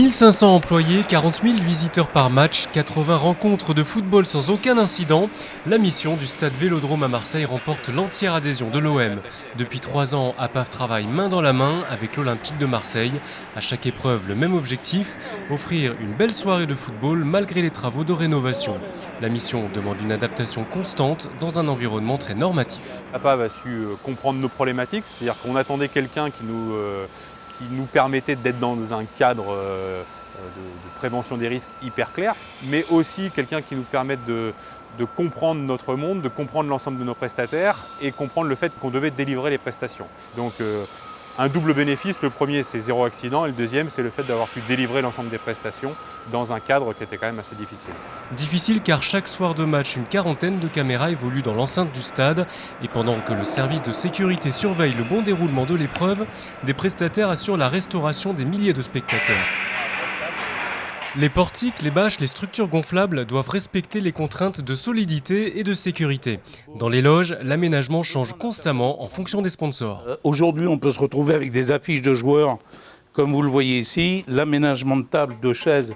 1500 employés, 40 000 visiteurs par match, 80 rencontres de football sans aucun incident. La mission du stade Vélodrome à Marseille remporte l'entière adhésion de l'OM. Depuis trois ans, APAV travaille main dans la main avec l'Olympique de Marseille. À chaque épreuve, le même objectif, offrir une belle soirée de football malgré les travaux de rénovation. La mission demande une adaptation constante dans un environnement très normatif. APAV a su euh, comprendre nos problématiques, c'est-à-dire qu'on attendait quelqu'un qui nous euh, qui nous permettait d'être dans un cadre euh, de, prévention des risques hyper clair, mais aussi quelqu'un qui nous permette de, comprendre notre monde, de comprendre l'ensemble de nos prestataires et comprendre le fait qu'on devait délivrer les prestations. Euh, un double bénéfice, le premier c'est zéro accident et le deuxième c'est le fait d'avoir pu délivrer l'ensemble des prestations dans un cadre qui était quand même assez difficile. Difficile car chaque soir de match, une quarantaine de caméras évoluent dans l'enceinte du stade et pendant que le service de sécurité surveille le bon déroulement de l'épreuve, des prestataires assurent la restauration des milliers de spectateurs. Les portiques, les bâches, les structures gonflables doivent respecter les contraintes de solidité et de sécurité. Dans les loges, l'aménagement change constamment en fonction des sponsors. Euh, aujourd'hui, on peut se retrouver avec des affiches de joueurs, comme vous le voyez ici, l'aménagement de tables, de chaises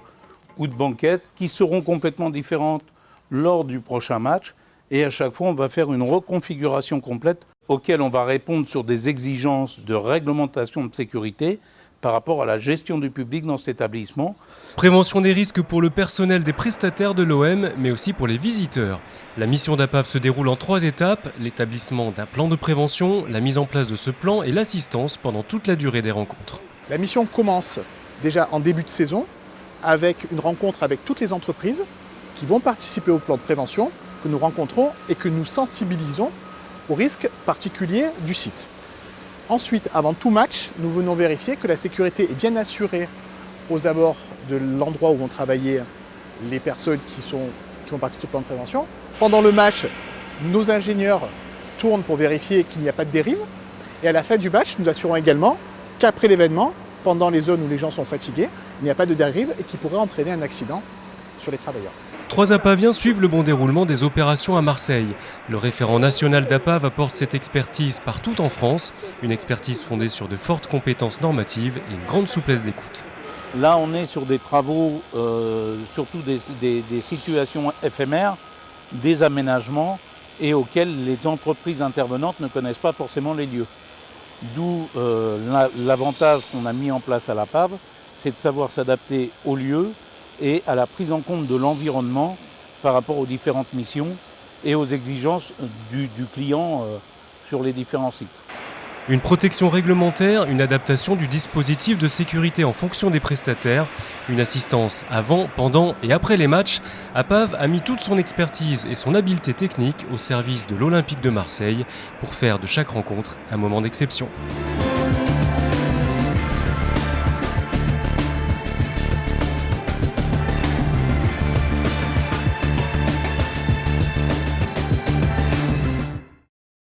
ou de banquettes, qui seront complètement différentes lors du prochain match. Et à chaque fois, on va faire une reconfiguration complète auquel on va répondre sur des exigences de réglementation de sécurité par rapport à la gestion du public dans cet établissement. Prévention des risques pour le personnel des prestataires de l'OM, mais aussi pour les visiteurs. La mission d'APAV se déroule en trois étapes, l'établissement d'un plan de prévention, la mise en place de ce plan et l'assistance pendant toute la durée des rencontres. La mission commence déjà en début de saison avec une rencontre avec toutes les entreprises qui vont participer au plan de prévention que nous rencontrons et que nous sensibilisons aux risques particuliers du site. Ensuite, avant tout match, nous venons vérifier que la sécurité est bien assurée aux abords de l'endroit où vont travailler les personnes qui, sont, qui vont participer au plan de prévention. Pendant le match, nos ingénieurs tournent pour vérifier qu'il n'y a pas de dérive. Et à la fin du match, nous assurons également qu'après l'événement, pendant les zones où les gens sont fatigués, il n'y a pas de dérive et qui pourrait entraîner un accident sur les travailleurs. Trois apaviens suivent le bon déroulement des opérations à Marseille. Le référent national d'APAV apporte cette expertise partout en France, une expertise fondée sur de fortes compétences normatives et une grande souplesse d'écoute. Là, on est sur des travaux, euh, surtout des, situations éphémères, des aménagements et auxquels les entreprises intervenantes ne connaissent pas forcément les lieux. D'où euh, l'avantage qu'on a mis en place à l'APAV, c'est de savoir s'adapter aux lieux, et à la prise en compte de l'environnement par rapport aux différentes missions et aux exigences du, client euh, sur les différents sites. Une protection réglementaire, une adaptation du dispositif de sécurité en fonction des prestataires, une assistance avant, pendant et après les matchs, APAV a mis toute son expertise et son habileté technique au service de l'Olympique de Marseille pour faire de chaque rencontre un moment d'exception.